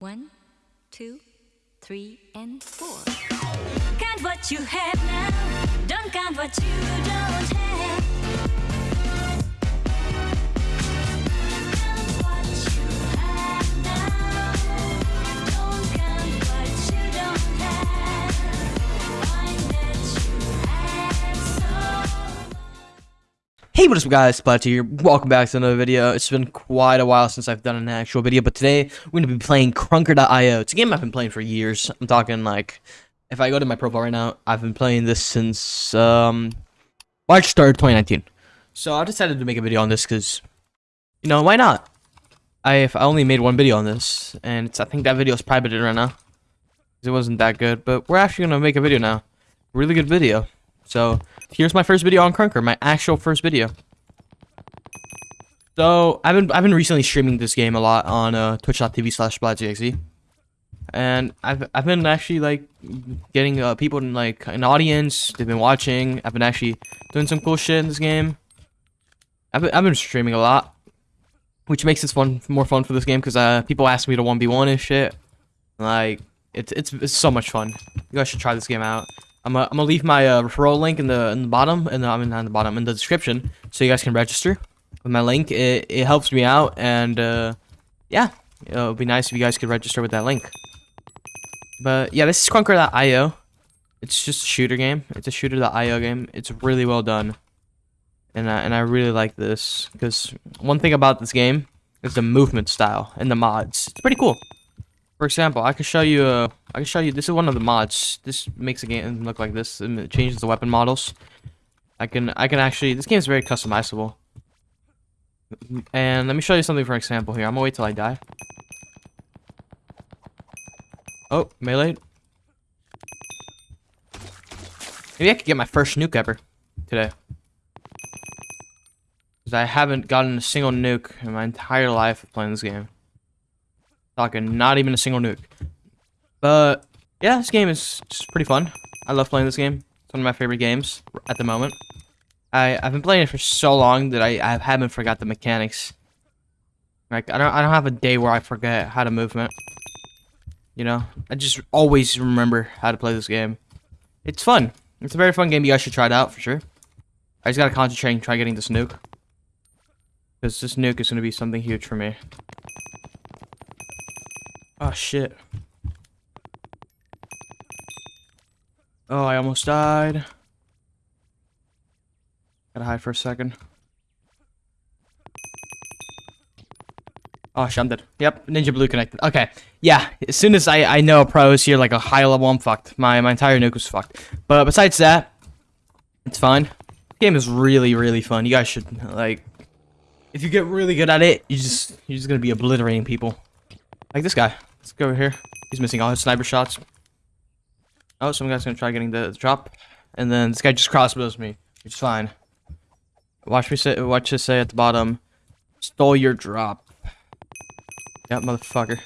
One, two, three, and four. Count what you have now. Don't count what you don't have. Hey, what is up guys, Splat here. Welcome back to another video. It's been quite a while since I've done an actual video, but today we're going to be playing Krunker.io. It's a game I've been playing for years. I'm talking like, if I go to my profile right now, I've been playing this since um, March 3rd, 2019. So I decided to make a video on this because, you know, why not? I, I only made one video on this, and it's, I think that video is privated right now. It wasn't that good, but we're actually going to make a video now. Really good video. So, here's my first video on Krunker, my actual first video. So, I've been I've been recently streaming this game a lot on uh, twitch.tv slash. And I've I've been actually like getting uh, people in like an audience, they've been watching. I've been actually doing some cool shit in this game. I've been, I've been streaming a lot, which makes this fun more fun for this game because uh, people ask me to 1v1 and shit. Like it's it's it's so much fun. You guys should try this game out. I'm gonna, I'm gonna leave my uh, referral link in the in the bottom and I mean not in the bottom in the description so you guys can register with my link. It it helps me out and uh, yeah, it would be nice if you guys could register with that link. But yeah, this is Krunker.io. It's just a shooter game. It's a shooter.io game. It's really well done, and I, and I really like this because one thing about this game is the movement style and the mods. It's pretty cool. For example, I can show you. Uh, I can show you. This is one of the mods. This makes the game look like this. And it changes the weapon models. I can. I can actually. This game is very customizable. And let me show you something for example here. I'm gonna wait till I die. Oh, melee. Maybe I could get my first nuke ever today. Because I haven't gotten a single nuke in my entire life of playing this game. Talking not even a single nuke. But yeah, this game is just pretty fun. I love playing this game. It's one of my favorite games at the moment. I I've been playing it for so long that I I haven't forgot the mechanics. Like I don't I don't have a day where I forget how to movement. You know, I just always remember how to play this game. It's fun. It's a very fun game. You guys should try it out for sure. I just gotta concentrate and try getting this nuke. Because this nuke is gonna be something huge for me. Oh shit. Oh, I almost died. Gotta hide for a second. Oh, shit, I'm dead. Yep, Ninja Blue connected. Okay, yeah. As soon as I I know a pro is here, like a high level, I'm fucked. My my entire nuke was fucked. But besides that, it's fine. Game is really really fun. You guys should like, if you get really good at it, you just you're just gonna be obliterating people. Like this guy. Let's go over here. He's missing all his sniper shots. Oh, some guy's gonna try getting the, drop, and then this guy just crossbows me, which is fine. Watch me say, watch this say at the bottom, stole your drop. Yep, motherfucker,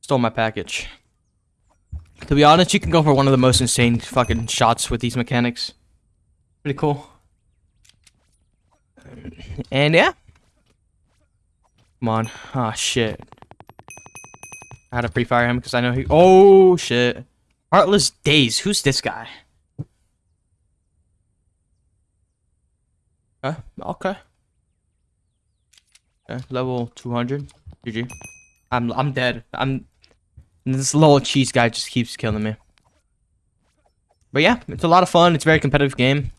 stole my package. To be honest, you can go for one of the most insane fucking shots with these mechanics. Pretty cool. And yeah. Come on. Ah, shit. I had to pre-fire him because I know he. Oh shit! Heartless Days. Who's this guy? Okay. Okay. Okay. Level 200. GG. I'm I'm dead. I'm. This little cheese guy just keeps killing me. But yeah, it's a lot of fun. It's a very competitive game.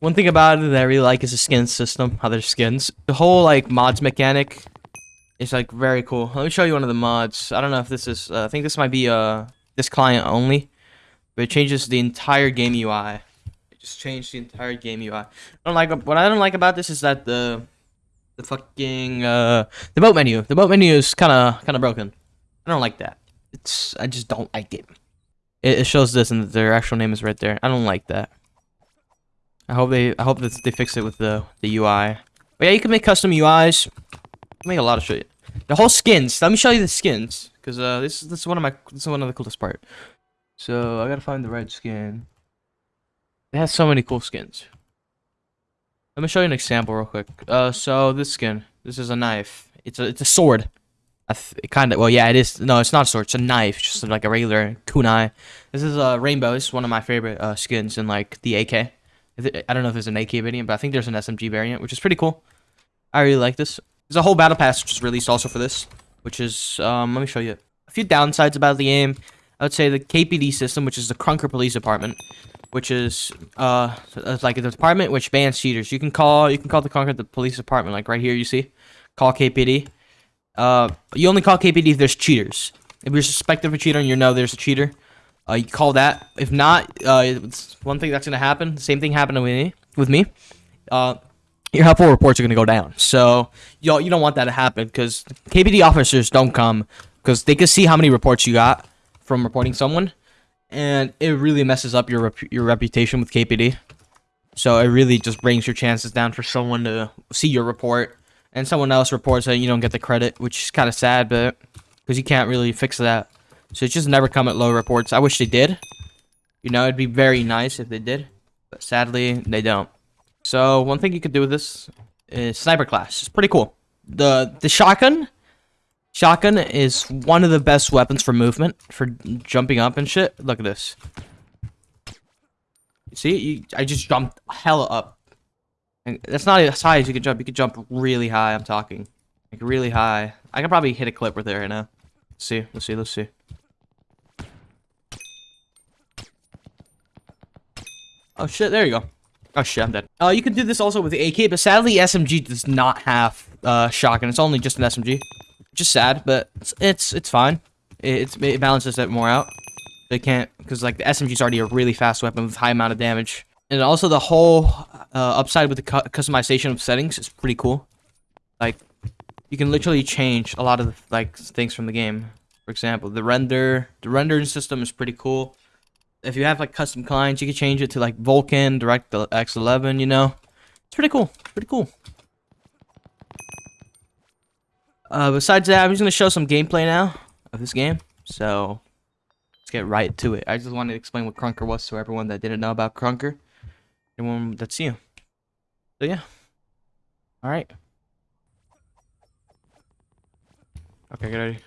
One thing about it that I really like is the skin system. How there's skins. The whole like mods mechanic it's like very cool. Let me show you one of the mods. I don't know if this is. Uh, I think this might be uh this client only, but it changes the entire game UI. It just changed the entire game UI. I don't like what I don't like about this is that the the fucking uh the boat menu. The boat menu is kind of kind of broken. I don't like that. It's I just don't like it. It, it shows this and their actual name is right there. I don't like that. I hope they I hope that they fix it with the the UI. But yeah, you can make custom UIs make a lot of shit. The whole skins. Let me show you the skins, because uh, this this is one of my this is one of the coolest part. So I gotta find the red skin. It has so many cool skins. Let me show you an example real quick. Uh, so this skin. This is a knife. It's a it's a sword. I th- kind of. Well, yeah, it is. No, it's not a sword. It's a knife, just like a regular kunai. This is a uh, rainbow. This is one of my favorite uh, skins in like the AK. I don't know if there's an AK variant, but I think there's an SMG variant, which is pretty cool. I really like this. There's a whole battle pass just released also for this, which is um. Let me show you a few downsides about the game. I would say the KPD system, which is the Krunker Police Department, which is uh like a department which bans cheaters. You can call you can call the Krunker the police department, like right here you see, call KPD. Uh, you only call KPD if there's cheaters. If you're suspected of a cheater and you know there's a cheater, uh, you call that. If not, uh, it's one thing that's gonna happen. Same thing happened with me. With me, uh, your helpful reports are gonna go down. So you you don't want that to happen because KPD officers don't come because they can see how many reports you got from reporting someone, and it really messes up your rep- your reputation with KPD. So it really just brings your chances down for someone to see your report, and someone else reports that you don't get the credit, which is kind of sad, but because you can't really fix that. So just never come at low reports. I wish they did. You know, it'd be very nice if they did, but sadly they don't. So one thing you could do with this is sniper class. It's pretty cool. The the shotgun Shotgun is one of the best weapons for movement, for jumping up and shit. Look at this. See, you, I just jumped hella up. And that's not as high as you can jump. You can jump really high. I'm talking, like really high. I could probably hit a clip with it right now. Let's see, let's see, let's see. Oh shit! There you go. Oh shit! I'm dead. Uh, you can do this also with the AK, but sadly SMG does not have uh shotgun. It's only just an SMG just sad, but it's it's, it's fine. It, it balances it more out. They can't because like the SMG is already a really fast weapon with high amount of damage, and also the whole uh, upside with the cu customization of settings is pretty cool. Like you can literally change a lot of like things from the game. For example, the render the rendering system is pretty cool. If you have like custom clients, you can change it to like Vulkan, DirectX 11. You know, it's pretty cool. Pretty cool. Uh, besides that, I'm just gonna show some gameplay now of this game. So let's get right to it. I just wanted to explain what Krunker was to everyone that didn't know about Krunker. Anyone that's you. So yeah. All right. Okay, get ready.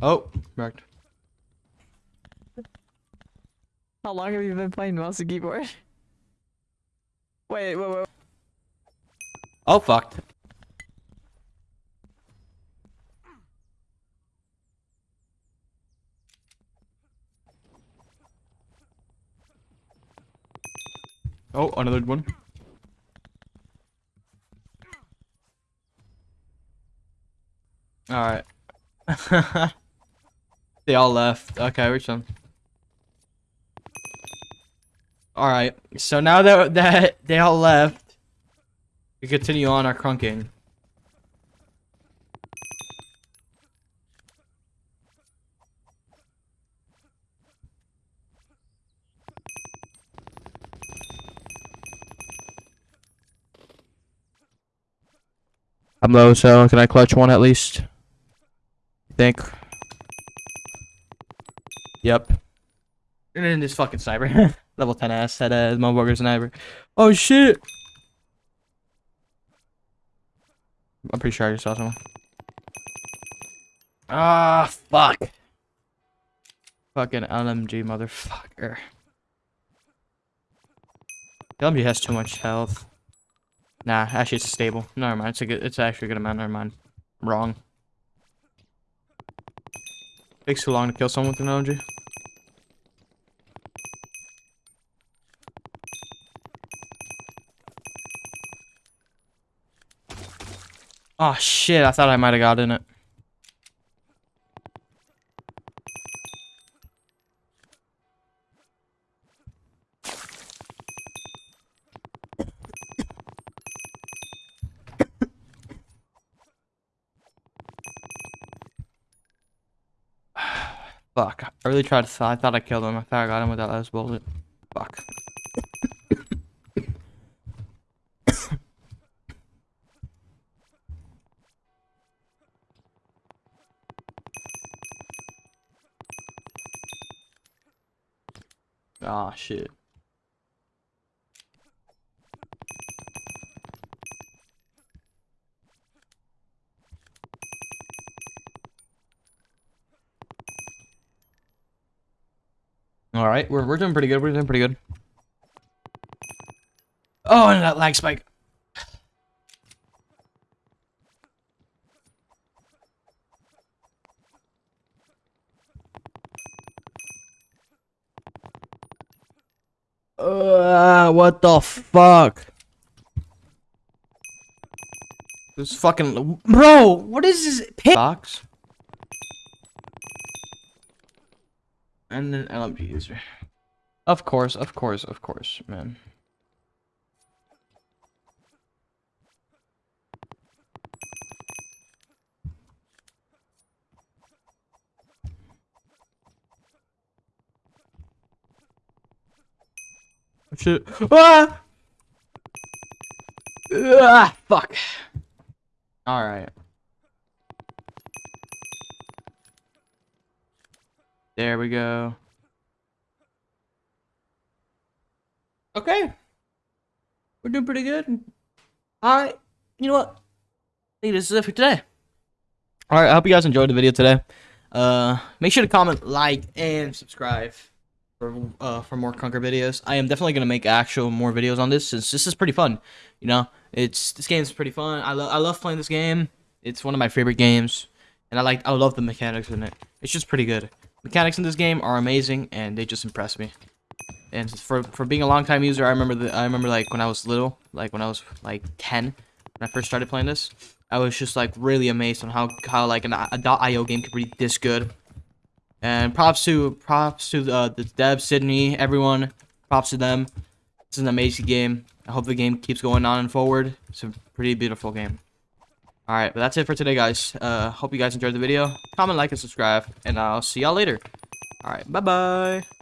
Oh, wrecked. How long have you been playing mouse and keyboard? Wait, wait, wait. Oh, fucked. Oh, another one. Alright. they all left. Okay, which one? Alright, so now that, that they all left, we continue on our crunking. I'm low, so can I clutch one at least? Think. Yep. And then this fucking sniper. Level 10 ass had a motherfucker sniper. Oh shit! I'm pretty sure I just saw someone. Ah, fuck. Fucking LMG motherfucker. LMG has too much health. Nah, actually it's stable. Never mind. It's a good. It's actually a good amount. Never mind. I'm wrong. Takes too long to kill someone with an LMG. Oh shit! I thought I might have got in it. Fuck. I really tried to th- I thought I killed him. I thought I got him with that last bullet. Ah, shit. All right, we're we're doing pretty good. We're doing pretty good. Oh, and that lag spike. Uh, what the fuck? This fucking bro. What is this box? And then LMG user. Of course, of course, of course, man. Shit. Ah! Ah, fuck. Alright. There we go. Okay. We're doing pretty good. Alright. You know what? I think this is it for today. Alright, I hope you guys enjoyed the video today. Uh, make sure to comment, like, and subscribe for uh for more Krunker videos. I am definitely gonna make actual more videos on this since this is pretty fun. You know, it's this game's pretty fun. I love I love playing this game. It's one of my favorite games, and I like I love the mechanics in it. It's just pretty good. Mechanics in this game are amazing, and they just impress me. And for for being a long time user, I remember the I remember like when I was little, like when I was like ten, when I first started playing this, I was just like really amazed on how how like an a .io game could be this good. And props to props to uh, the dev Sidney, everyone. Props to them. It's an amazing game. I hope the game keeps going on and forward. It's a pretty beautiful game. All right, but that's it for today, guys. Uh, hope you guys enjoyed the video. Comment, like, and subscribe, and I'll see y'all later. All right, bye bye.